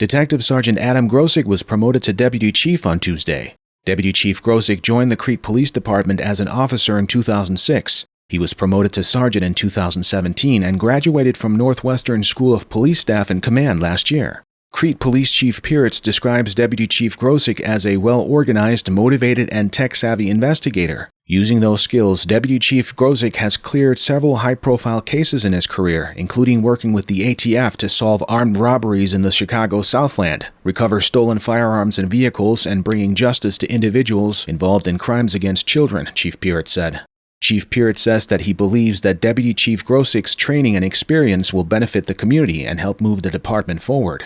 Detective Sergeant Adam Grosik was promoted to Deputy Chief on Tuesday. Deputy Chief Grosik joined the Crete Police Department as an officer in 2006. He was promoted to sergeant in 2017 and graduated from Northwestern School of Police Staff and Command last year. Crete Police Chief Piritz describes Deputy Chief Grosik as a well-organized, motivated, and tech-savvy investigator. Using those skills, Deputy Chief Grosik has cleared several high-profile cases in his career, including working with the ATF to solve armed robberies in the Chicago Southland, recover stolen firearms and vehicles, and bringing justice to individuals involved in crimes against children, Chief Piritz said. Chief Piritz says that he believes that Deputy Chief Grosik's training and experience will benefit the community and help move the department forward.